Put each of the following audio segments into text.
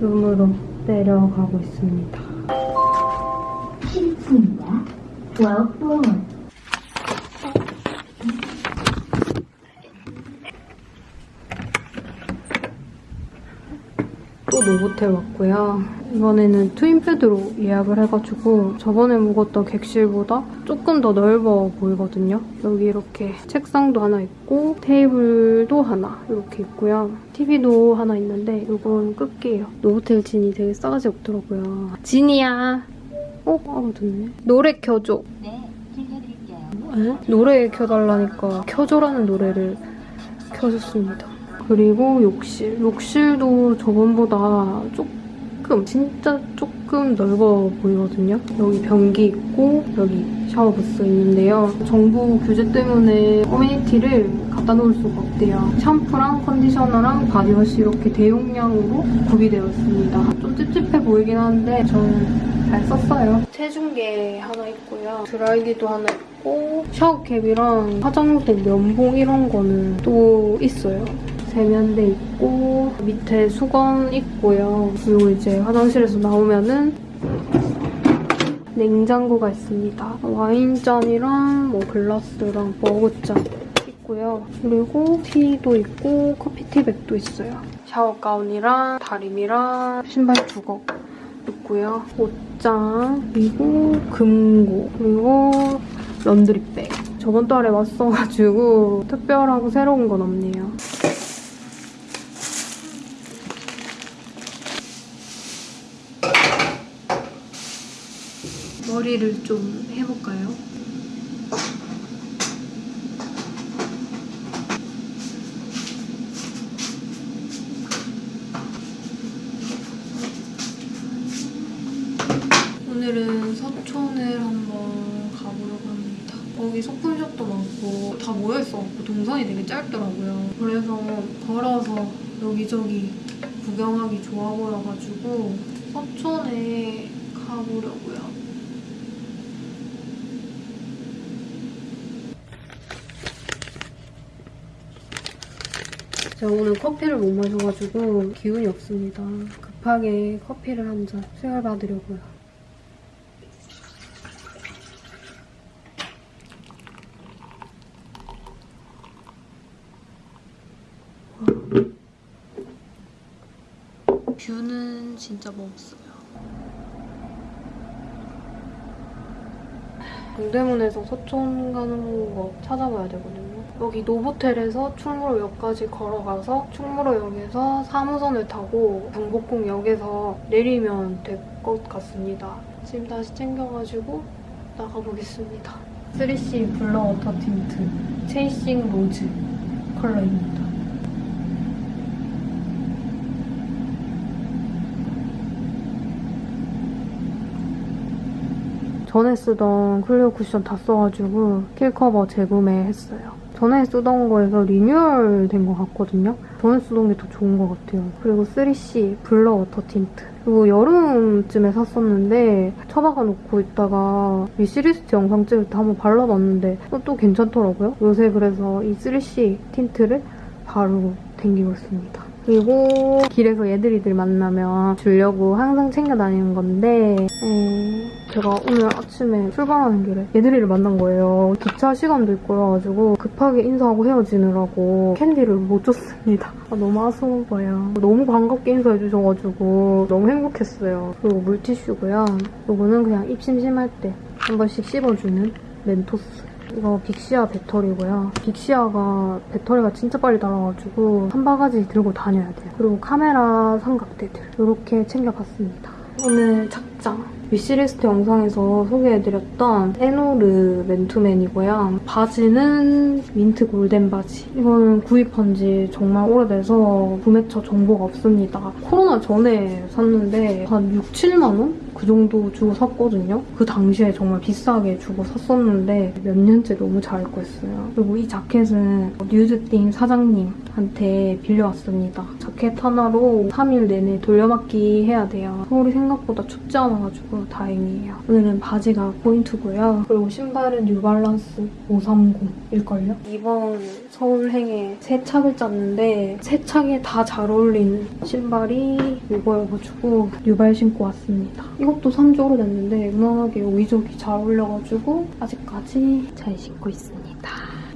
룸으로 내려가고 있습니다. 7층입니다. 12 floor. 또 노보텔 왔고요. 이번에는 트윈베드로 예약을 해가지고 저번에 묵었던 객실보다 조금 더 넓어 보이거든요. 여기 이렇게 책상도 하나 있고 테이블도 하나 이렇게 있고요. TV도 하나 있는데 이건 끝이에요. 노보텔 진이 되게 싸가지 없더라고요. 진이야. 어? 아, 듣네. 노래 켜줘. 네, 들려드릴게요. 에? 노래 켜달라니까 켜줘라는 노래를 켜줬습니다. 그리고 욕실. 욕실도 저번보다 조금, 진짜 조금 넓어 보이거든요. 여기 변기 있고 여기 샤워 부스 있는데요. 정부 규제 때문에 amenity를 갖다 놓을 수가 없대요. 샴푸랑 컨디셔너랑 바디워시 이렇게 대용량으로 구비되어 있습니다. 좀 찝찝해 보이긴 하는데 저는 잘 썼어요. 체중계 하나 있고요. 드라이기도 하나 있고 샤워캡이랑 화장대 면봉 이런 거는 또 있어요. 세면대 있고 밑에 수건 있고요. 그리고 이제 화장실에서 나오면은 냉장고가 있습니다. 와인잔이랑 뭐 글라스랑 머그잔 있고요. 그리고 티도 있고 커피티백도 있어요. 샤워 가운이랑 다림이랑 신발 두곡 있고요. 옷장 그리고 금고 그리고 런드리백. 저번 달에 왔어가지고 특별하고 새로운 건 없네요. 머리를 좀 해볼까요? 오늘은 서촌을 한번 가보려고 합니다. 거기 소품샵도 많고 다 모여있어갖고 동선이 되게 짧더라고요. 그래서 걸어서 여기저기 구경하기 좋아 보여가지고 서촌에 가보려고요. 제가 오늘 커피를 못 마셔가지고 기운이 없습니다. 급하게 커피를 한 잔 수혈 받으려고요. 뷰는 진짜 멋있어요. 동대문에서 서촌 가는 거 찾아봐야 되거든요. 여기 노보텔에서 충무로역까지 걸어가서 충무로역에서 3호선을 타고 경복궁역에서 내리면 될 것 같습니다. 짐 다시 챙겨가지고 나가보겠습니다. 3CE blur water 틴트 chasing rose 컬러입니다. 전에 쓰던 클리오 쿠션 다 써가지고 킬커버 재구매했어요. 전에 쓰던 거에서 리뉴얼 된 것 같거든요. 전에 쓰던 게 더 좋은 것 같아요. 그리고 3CE blur water 틴트. 그리고 여름쯤에 샀었는데 처박아 놓고 있다가 위시리스트 영상 찍을 때 한번 발라봤는데 또 괜찮더라고요. 요새 그래서 이 3CE 틴트를 바르고 댕기고 있습니다. 그리고 길에서 얘들이들 만나면 주려고 항상 챙겨 다니는 건데 음, 제가 오늘 아침에 출발하는 길에 얘들이를 만난 거예요. 기차 시간도 있고 그래가지고 급하게 인사하고 헤어지느라고 캔디를 못 줬습니다. 아, 너무 아쉬워요. 너무 반갑게 인사해 주셔가지고 너무 행복했어요. 그리고 물티슈고요. 이거는 그냥 입 심심할 때 한 번씩 씹어주는 멘토스. 이거 빅시아 배터리고요. 빅시아가 배터리가 진짜 빨리 닳아가지고 한 바가지 들고 다녀야 돼요. 그리고 카메라 삼각대들 이렇게 챙겨봤습니다. 오늘 착장. 위시리스트 영상에서 소개해드렸던 에노르 맨투맨이고요. 바지는 민트 골덴 바지. 이거는 구입한 지 정말 오래돼서 구매처 정보가 없습니다. 코로나 전에 샀는데 한 6, 7만 원? 그 정도 주고 샀거든요. 그 당시에 정말 비싸게 주고 샀었는데 몇 년째 너무 잘 입고 있어요. 그리고 이 자켓은 뉴즈팀 사장님한테 빌려왔습니다. 자켓 하나로 3일 내내 돌려막기 해야 돼요. 서울이 생각보다 춥지 않아가지고 다행이에요. 오늘은 바지가 포인트고요. 그리고 신발은 뉴발란스 530일걸요? 이번 서울행에 세 착을 짰는데 세 착에 다 잘 어울리는 신발이 이거여가지고 뉴발 신고 왔습니다. 이것도 산 지 오래됐는데 무난하게 여기저기 잘 어울려가지고 아직까지 잘 신고 있습니다.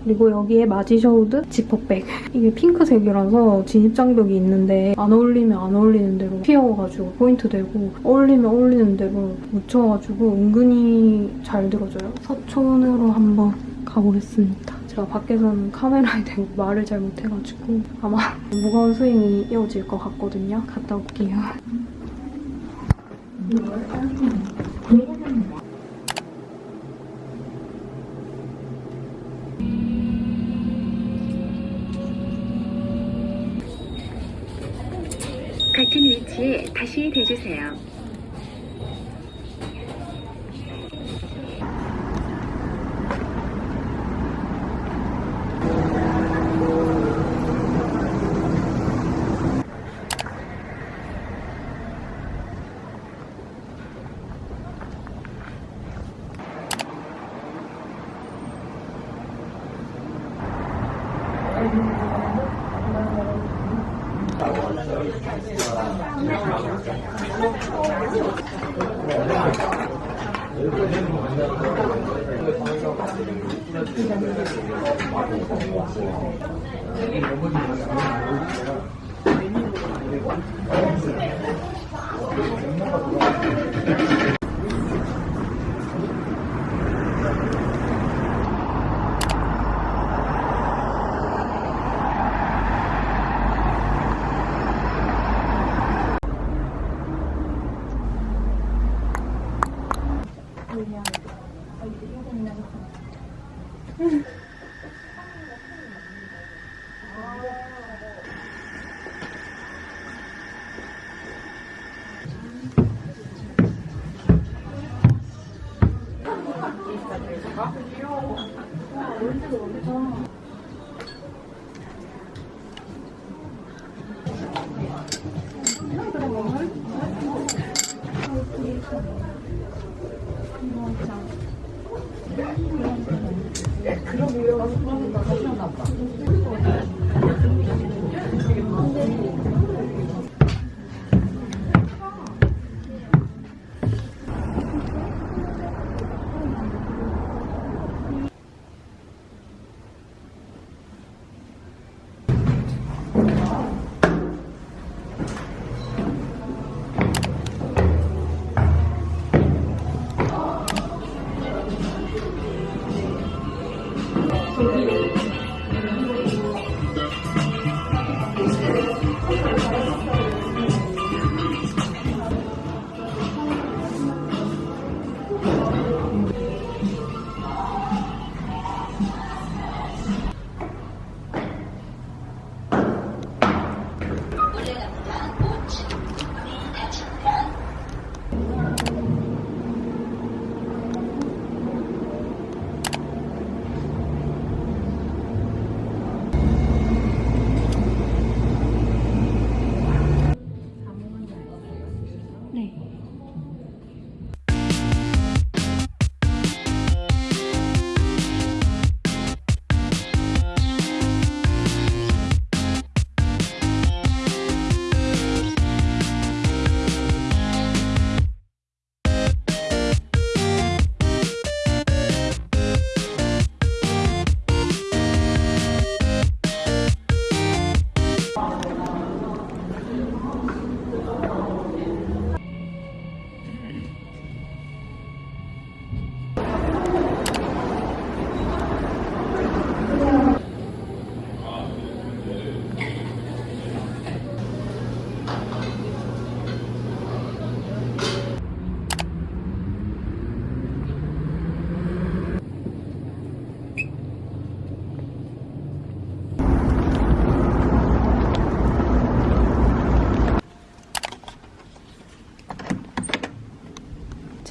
그리고 여기에 마지셔우드 지퍼백. 이게 핑크색이라서 진입장벽이 있는데 안 어울리면 안 어울리는 대로 튀어가지고 포인트 되고 어울리면 어울리는 대로 묻혀가지고 은근히 잘 들어져요. 서촌으로 한번 가보겠습니다. 제가 밖에서는 카메라에 대고 말을 잘 못해가지고 아마 무거운 스윙이 이어질 것 같거든요. 갔다 올게요. 같은 위치에 다시 대주세요.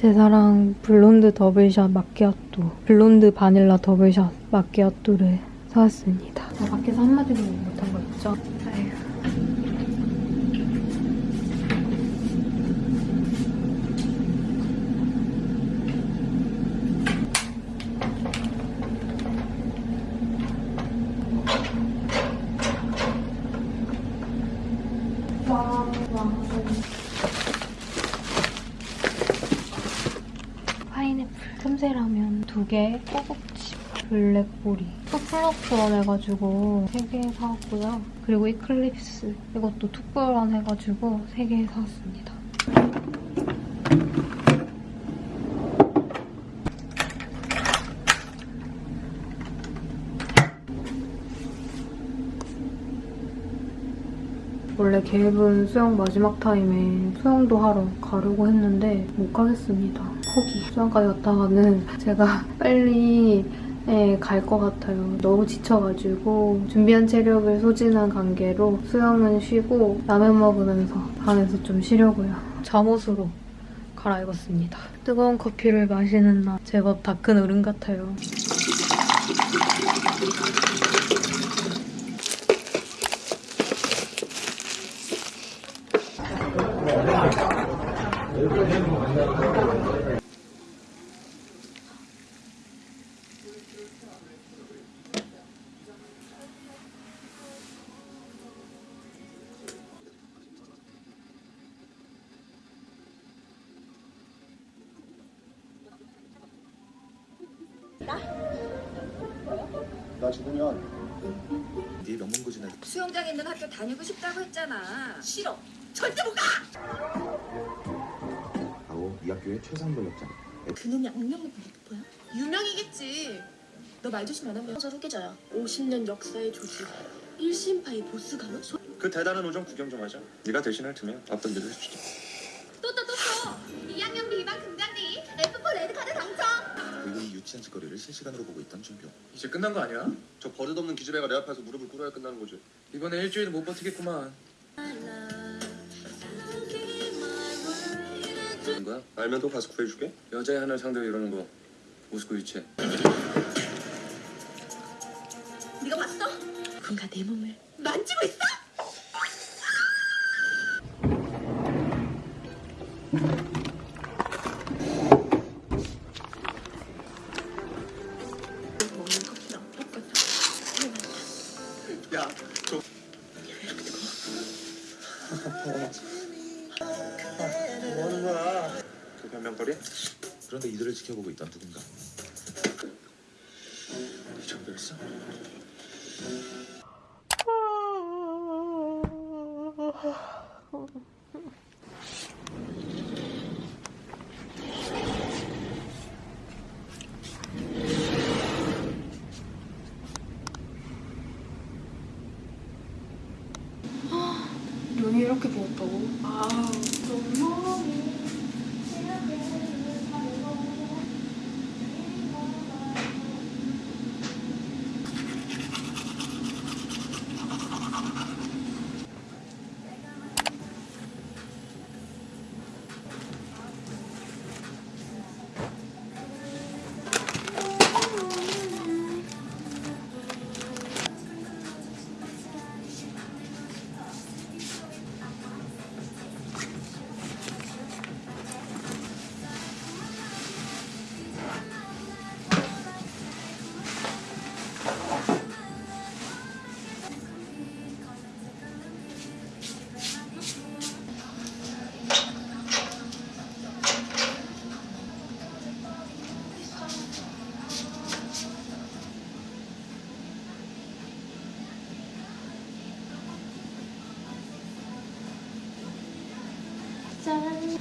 제 사랑 blonde double shot 마키아토, blonde 바닐라 double shot 마키아토를 사왔습니다. 아, 밖에서 한마디도 못한 거 있죠? 아휴. 파인애플 틈새라면 두 개, 꼬북칩, 블랙보리, 투플러프런 해가지고 세개 사왔고요. 그리고 이클립스 이것도 투플런 해가지고 세개 사왔습니다. 원래 계획은 수영 마지막 타임에 수영도 하러 가려고 했는데 못 가겠습니다. 포기. 수영까지 갔다가는 제가 빨리 예, 갈것 같아요. 너무 지쳐가지고 준비한 체력을 소진한 관계로 수영은 쉬고 라면 먹으면서 방에서 좀 쉬려고요. 잠옷으로 갈아입었습니다. 뜨거운 커피를 마시는 나 제법 다 큰 어른 같아요. 수영장 있는 학교 다니고 싶다고 했잖아. 싫어. 절대 못 가. 하고 이 학교의 최상병력장 그놈이 악명 높은 래퍼야? 유명이겠지. 너 말 조심 안 하면 저 후계자야. 50년 역사의 조직. 1심파의 보스 가면 소... 그 대단한 우정 구경 좀 하자. 네가 대신할 테면 앞던 대로 해주자. 유치한 짓거리를 실시간으로 보고 있던 준표 이제 끝난 거 아니야? 저 버릇없는 기집애가 내 앞에서 무릎을 꿇어야 끝나는 거지. 이번에 일주일은 못 버티겠구만. 그런 거야? 알면 또 가서 구해줄게. 여자애 하나 상대로 이러는 거 우스고 유치해. 네가 봤어? 뭔가 내 몸을 만지고 있어.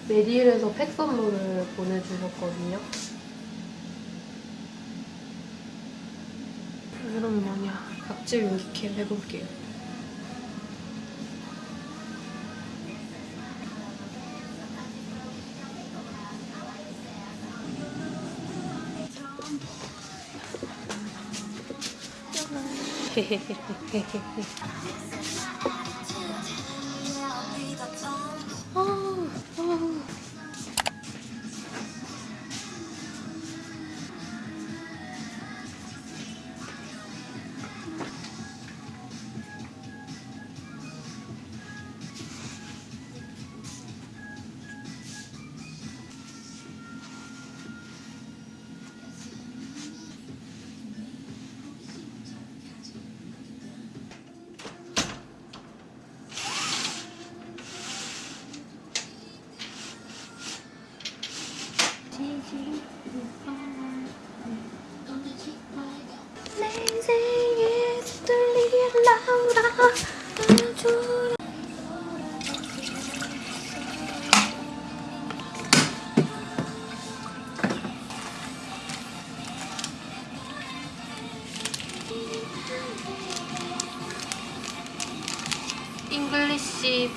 메디힐에서 팩 선물을 보내주셨거든요. 그럼 뭐냐. 앞집 용기캠 해볼게요. 헤헤헤헤헤헤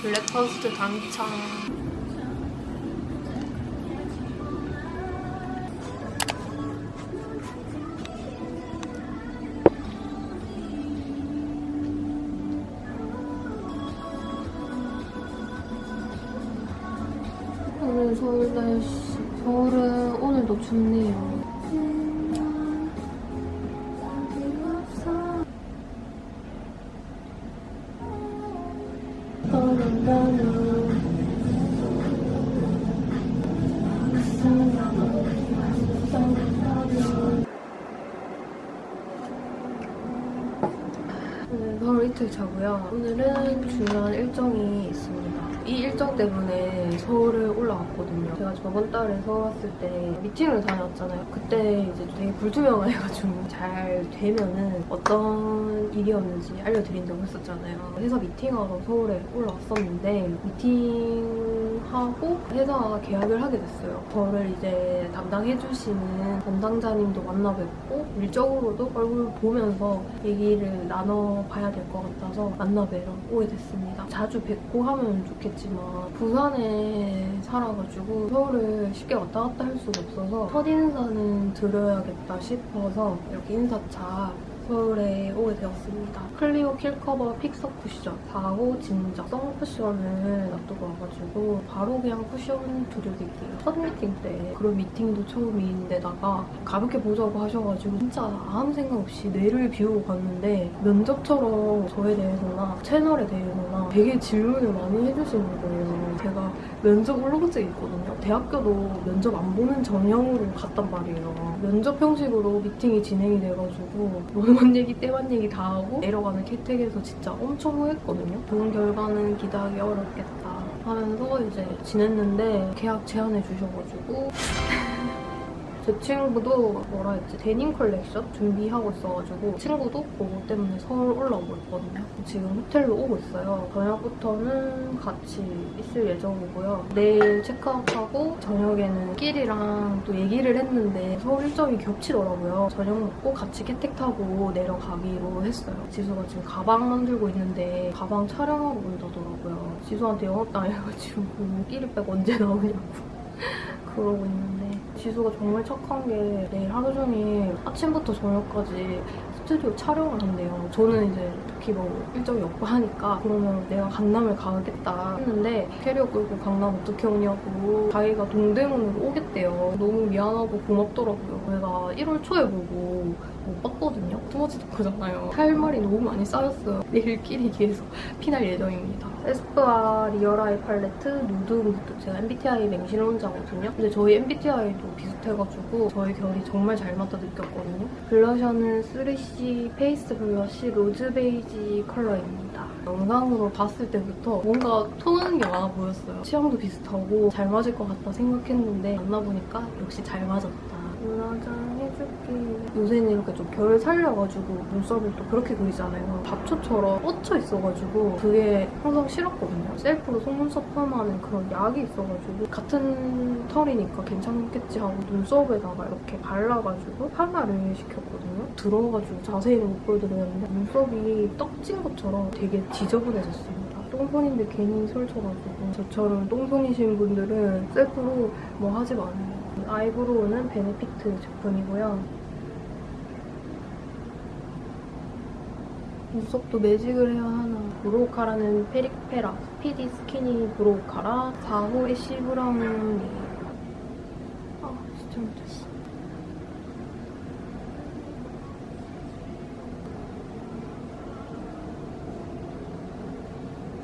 블랙퍼스트 당첨. 오늘 서울 날씨. 서울은 오늘도 춥네요. 차고요. 오늘은 중요한 일정이 있습니다. 이 일정 때문에 서울을 올라왔거든요. 제가 저번 달에 서울 왔을 때 미팅을 다녔잖아요. 그때 이제 되게 불투명해가지고 잘 되면은 어떤 일이었는지 알려드린다고 했었잖아요. 회사 미팅하러 서울에 올라왔었는데 미팅 하고 회사가 계약을 하게 됐어요. 저를 이제 담당해주시는 담당자님도 만나 뵙고 일적으로도 얼굴 보면서 얘기를 나눠봐야 될 것 같아서 만나 뵈러 오게 됐습니다. 자주 뵙고 하면 좋겠지만 부산에 살아가지고 서울을 쉽게 왔다 갔다 할 수가 없어서 첫 인사는 드려야겠다 싶어서 이렇게 인사차 서울에 오게 되었습니다. 클리오 킬커버 픽서 쿠션 4호 진정 성 쿠션을 놔두고 와가지고 바로 그냥 쿠션 드려드릴게요. 첫 미팅 때 그런 미팅도 처음인데다가 가볍게 보자고 하셔가지고 진짜 아무 생각 없이 뇌를 비우고 갔는데 면접처럼 저에 대해서나 채널에 대해서나 되게 질문을 많이 해주시는 거예요. 제가 면접 울렁증이 있거든요. 대학교도 면접 안 보는 전형으로 갔단 말이에요. 면접 형식으로 미팅이 진행이 돼가지고 뭐만 얘기 때만 얘기 다 하고 내려가는 캐택에서 진짜 엄청 후했거든요. 좋은 결과는 기대하기 어렵겠다 하면서 이제 지냈는데 계약 제안해 주셔가지고 제 친구도 뭐라 했지 데님 컬렉션 준비하고 있어가지고 친구도 그거 때문에 서울 올라오고 있거든요. 지금 호텔로 오고 있어요. 저녁부터는 같이 있을 예정이고요. 내일 체크아웃하고 저녁에는 끼리랑 또 얘기를 했는데 서울 일정이 겹치더라고요. 저녁 먹고 같이 케텍 타고 내려가기로 했어요. 지수가 지금 가방 만들고 있는데 가방 촬영하고 온다더라고요. 지수한테 영업당해가지고 끼리백 언제 나오냐고 그러고 있는데 지수가 정말 착한 게 내일 하루 종일 아침부터 저녁까지 스튜디오 촬영을 한대요. 저는 이제 특히 뭐 일정이 없고 하니까 그러면 내가 강남을 가겠다 했는데 캐리어 끌고 강남 어떻게 오냐고 자기가 동대문으로 오겠대요. 너무 미안하고 고맙더라고요. 제가 1월 초에 보고 못 봤거든요. too much talk잖아요. 할 말이 너무 많이 쌓였어요. 내일 끼리 귀에서 피날 예정입니다. 에스쁘아 real eye 팔레트 nude mood 제가 MBTI 맹신론자거든요. 근데 저희 MBTI도 비슷해가지고 저희 결이 정말 잘 맞다 느꼈거든요. 블러셔는 3CE face blush rose beige 컬러입니다. 영상으로 봤을 때부터 뭔가 통하는 게 많아 보였어요. 취향도 비슷하고 잘 맞을 것 같다 생각했는데 만나보니까 역시 잘 맞았다. 눈화장 해줄게. 요새는 이렇게 좀 결 살려가지고 눈썹을 또 그렇게 그리잖아요. 잡초처럼 뻗쳐 있어가지고 그게 항상 싫었거든요. 셀프로 속눈썹 펌하는 그런 약이 있어가지고 같은 털이니까 괜찮겠지 하고 눈썹에다가 이렇게 발라가지고 파마를 시켰거든요. 들어가지고 자세히는 못 보여드렸는데 눈썹이 떡진 것처럼 되게 지저분해졌습니다. 똥손인데 괜히 솔 쳐가지고 저처럼 똥손이신 분들은 셀프로 뭐 하지 마세요. 아이브로우는 베네피트 제품이고요. 눈썹도 매직을 해야 하나. browcara는 페릭페라 speedy skinny browcara 4호 ash brown이에요. 아 진짜 못했어.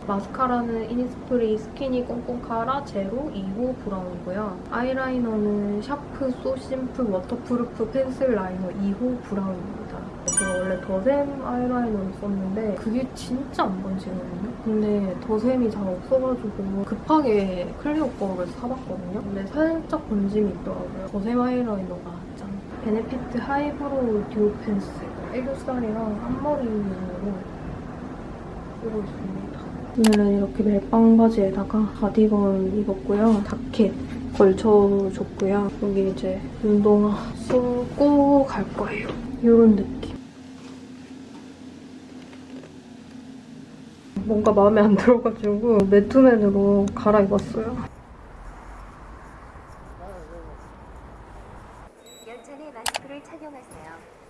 마스카라는 이니스프리 skinny 꽁꽁카라 zero 2호 브라운이고요. 아이라이너는 sharp so simple waterproof pencil liner 2호 브라운입니다. 제가 원래 더샘 아이라이너를 썼는데 그게 진짜 안 번지거든요. 근데 더샘이 잘 없어가지고 급하게 클리오 거를 사봤거든요. 근데 살짝 번짐이 있더라고요. 더샘 아이라이너가 짠. 베네피트 high brow duo pencil 애교살이랑 앞머리용으로 쓰고 있습니다. 오늘은 이렇게 멜빵 바지에다가 가디건 입었고요. 자켓 걸쳐줬고요. 여기 이제 운동화 신고 갈 거예요. 이런 느낌. 뭔가 마음에 안 들어가지고 매투맨으로 갈아입었어요. 열차 내 마스크를 착용하세요.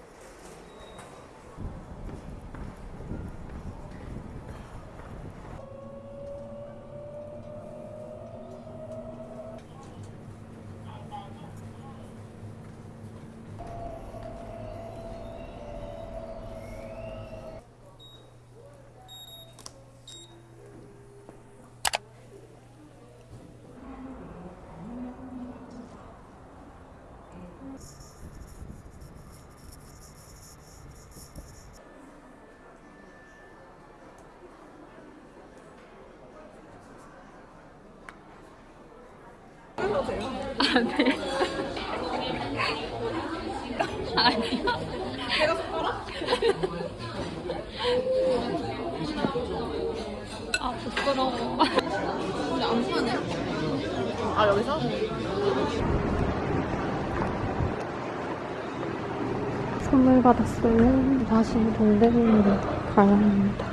선물 받았어요. 다시 동대문으로 가야 합니다.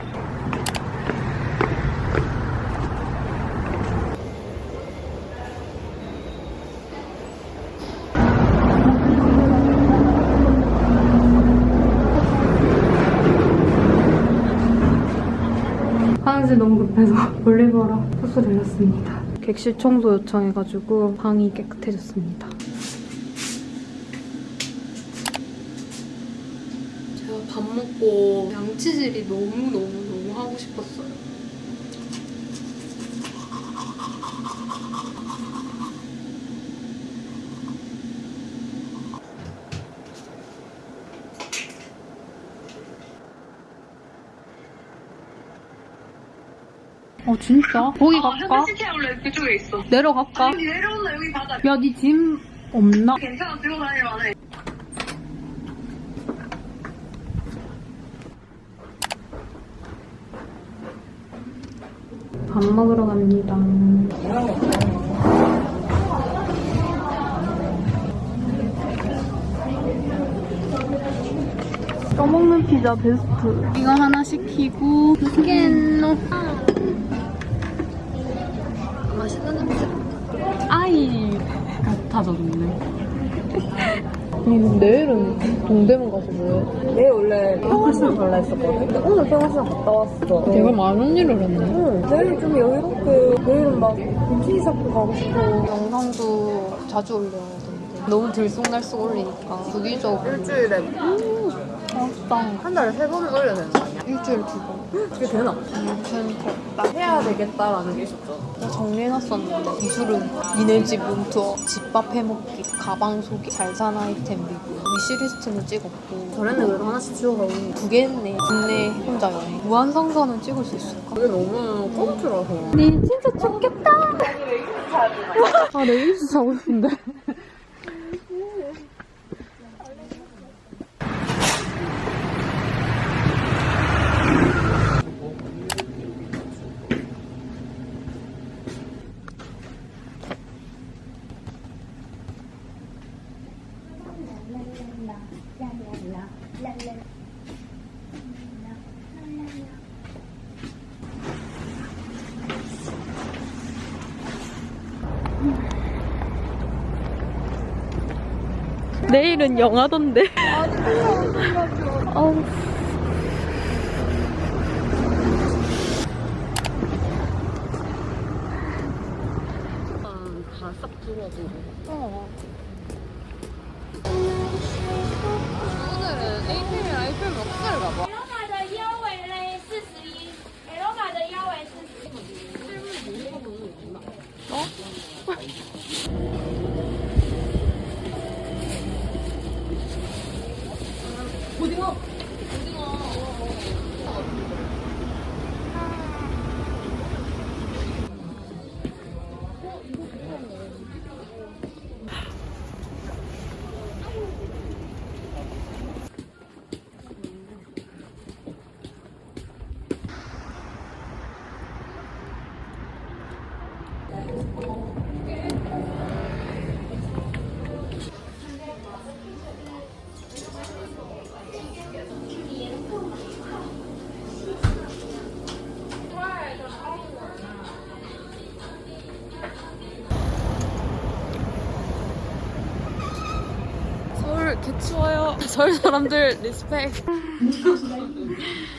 화장실 너무 급해서 볼리버라 호수 들렸습니다. 객실 청소 요청해가지고 방이 깨끗해졌습니다. 제가 밥 먹고 양치질이 너무너무너무 하고 싶었어요. 어 진짜? 거기 갈까? 시티야 원래 그쪽에 있어. 내려갈까? 여기 내려온다 여기 바다. 야, 니 짐 없나? 괜찮아 들고 다니려 안 해. 먹으러 갑니다. 떠먹는 피자 베스트. 이거 하나 시키고 스캔노. 맛있는 냄새. 아이 같아졌네. 내일은 동대문 가서 뭐해? 내일 원래 평화시장 갈라 했었거든? 근데 오늘 평화시장 갔다 왔어. 내가 많은 일을 했네. 응, 내일 좀 여유롭게, 내일은 막 빈티지 샵도 가고 싶어. 영상도 자주 올려야 되는데 너무 들쑥날쑥 올리니까 주기적 일주일에 맛있다. 한 달에 세 번은 올려야 되는 거 아니야? 일주일 두 번. 그게 되나? 괜찮다. 해야 되겠다라는 게 있었죠. 나 정리해놨었는데 기술은 니네 집 룸투어, 집밥 해먹기, 가방 소개, 잘산 아이템 리뷰, 위시리스트는 찍었고 저랬네, 그래도 하나씩 지워가고. 두개 했네. 국내 혼자 여행. 무한상사는 찍을 수 있을까? 그게 너무 꽁트라서. 니 진짜 좋겠다. 아, 레깅스 사고 싶은데. 내일은 영하던데. 아우. 다싹 들어보고. 어. APM이랑 APM 억사를 서울 사람들 리스펙.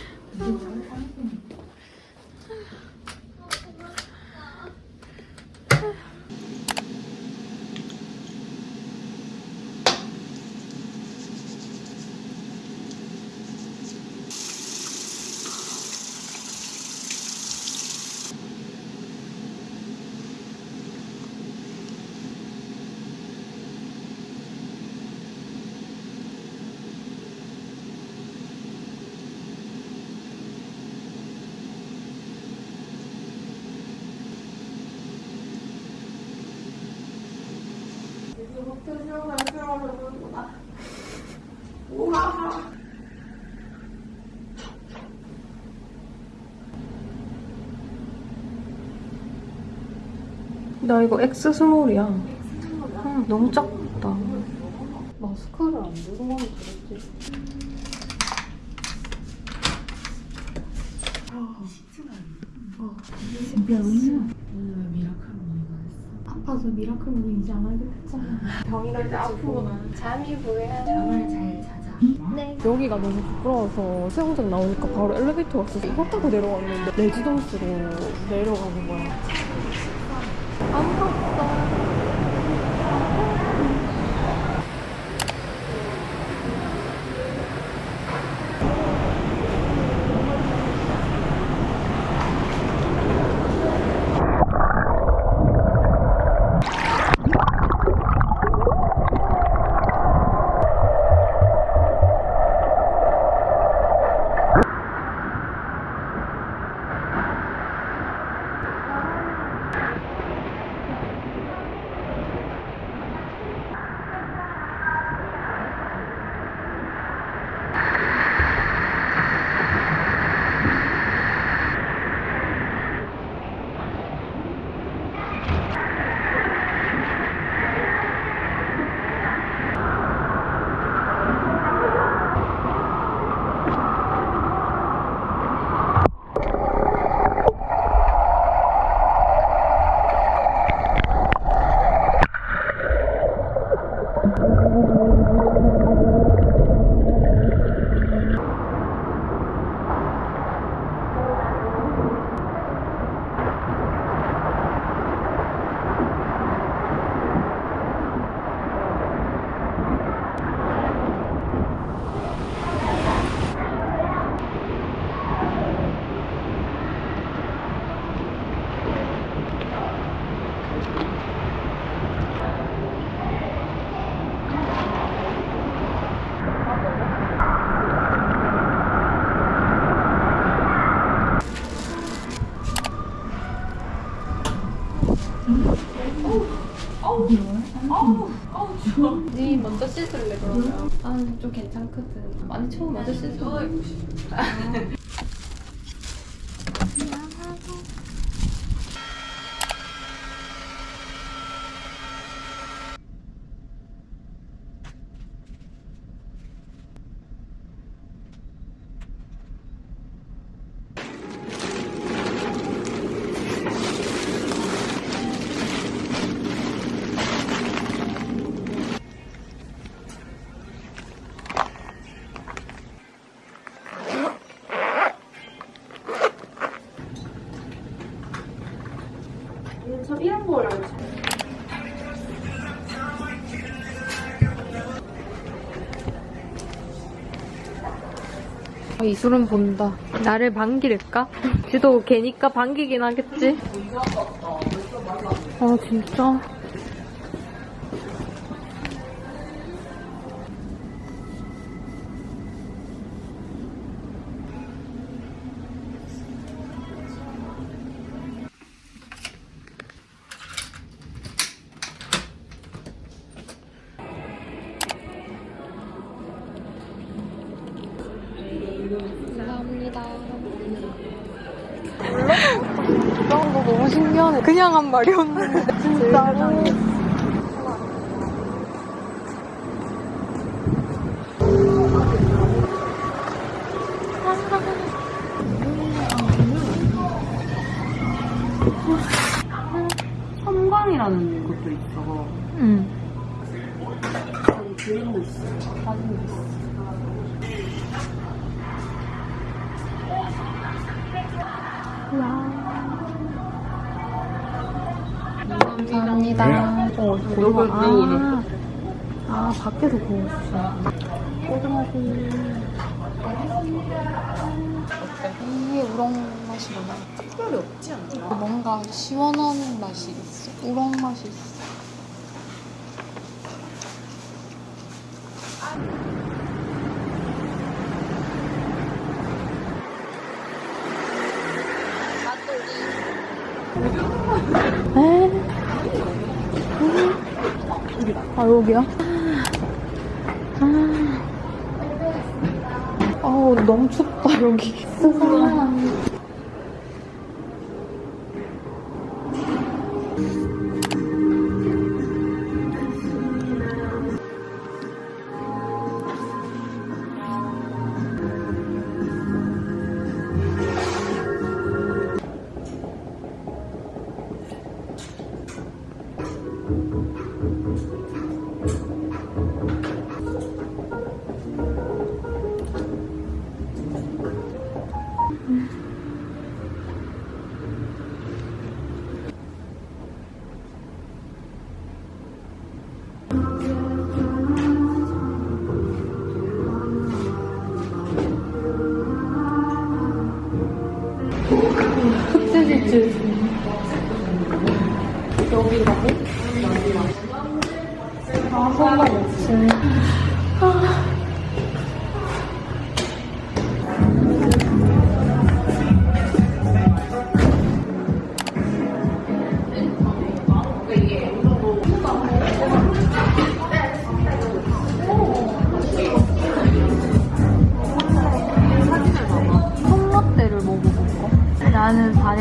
나 이거 X 스몰이야. 응, 너무 작다. 마스카를 안 들고 가면 되겠지. 아파서 miracle morning이지 안 하기로 했잖아. 병이라 이제 아프구나. 잠이 뭐야. 잠을 잘 자자. 네. 여기가 너무 부끄러워서 수영장 나오니까 바로 엘리베이터 왔어. 이거 타고 내려왔는데 레지던스로 내려가는 거야. 처음 먼저 씻어. 이술은 본다. 나를 반기를까? 지도 걔니까 반기긴 하겠지? 아, 진짜? 감사합니다. 이런 거 너무 신기하네. 그냥 한 말이었는데. 진짜. 섬광이라는 것도 있어. 응. 그림도 있어. 사진도 있어. 감사합니다. 어, 고등어. 아, 아, 밖에서 구워주시나. 고등어구이. 이게 우렁 맛이 나나? 특별히 없지 않나? 뭔가 시원한 맛이 있어. 우렁 맛이 있어. 아, 여기야? 아. 아우, 너무 춥다, 여기. 흑돼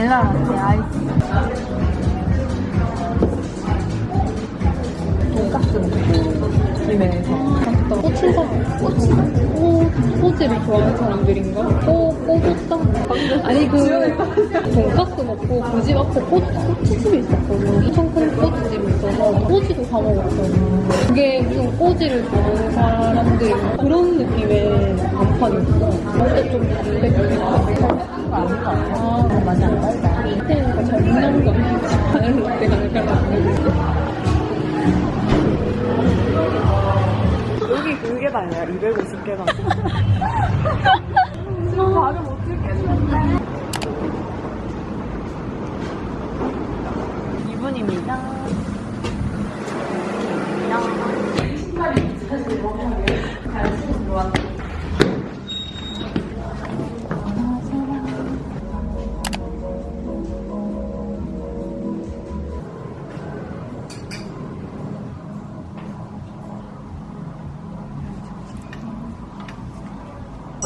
나는 바닐라 라떼 아이스. 돈까스 먹고 김에서 꼬치사 꼬치 꼬 꼬지를 좋아하는 사람들인가? 꼬 꼬꼬따 아니 그 돈까스 먹고 그 집 앞에 꼬 꼬치집이 있었거든. 엄청 큰 꼬치집이 있어서 꼬지도 사 먹었거든. 그게 무슨 꼬지를 좋아하는 사람들 그런 느낌의 간판이었어. 그때 좀 담백 한 아, 맛이 안 달다. 밑에가 잘 먹는 거 여기 그게 다야 250개가. 지금 발음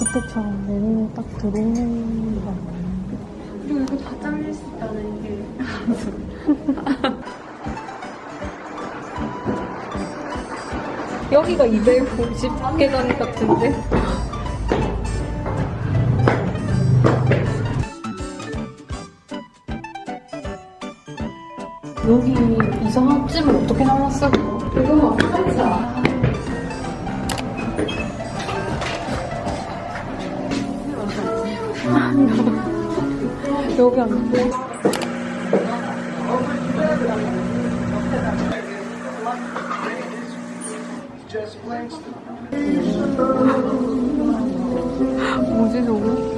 그때처럼 내 눈에 딱 들어오는 거 그리고 이거 다 잘릴 수 있다는 게. 여기가 250계단 같은데? 여기 이상한 찜을 어떻게 나왔어? 이거 여기 안 돼. 뭐지 저거?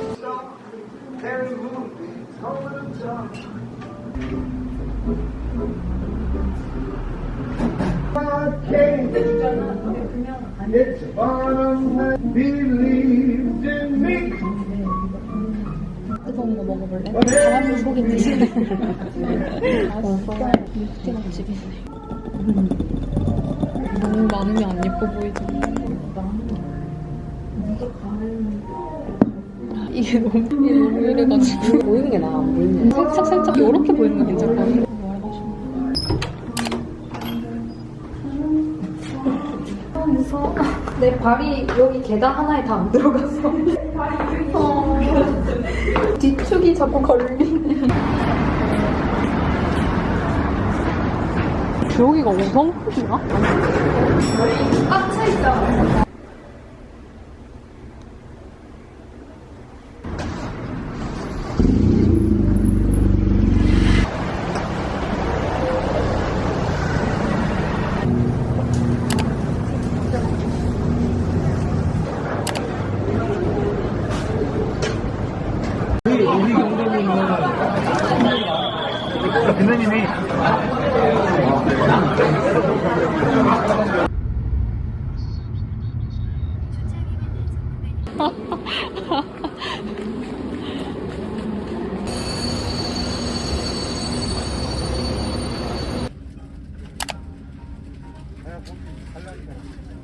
뜨거운 거 먹어볼래? 속인지. 맛있어. 육지맛 집이네. 너무 많으면 안 예뻐 보이지. 이게 너무 이래가지고 보이는 게 나아 안 보이는 살짝 살짝 이렇게 보이는 거 괜찮거든. 아, 무서워. 내 발이 여기 계단 하나에 다 안 들어갔어. 어. 뒤축이 자꾸 걸리네. 여기가 5성급이야? 꽉차 있잖 뭐, 달라진다.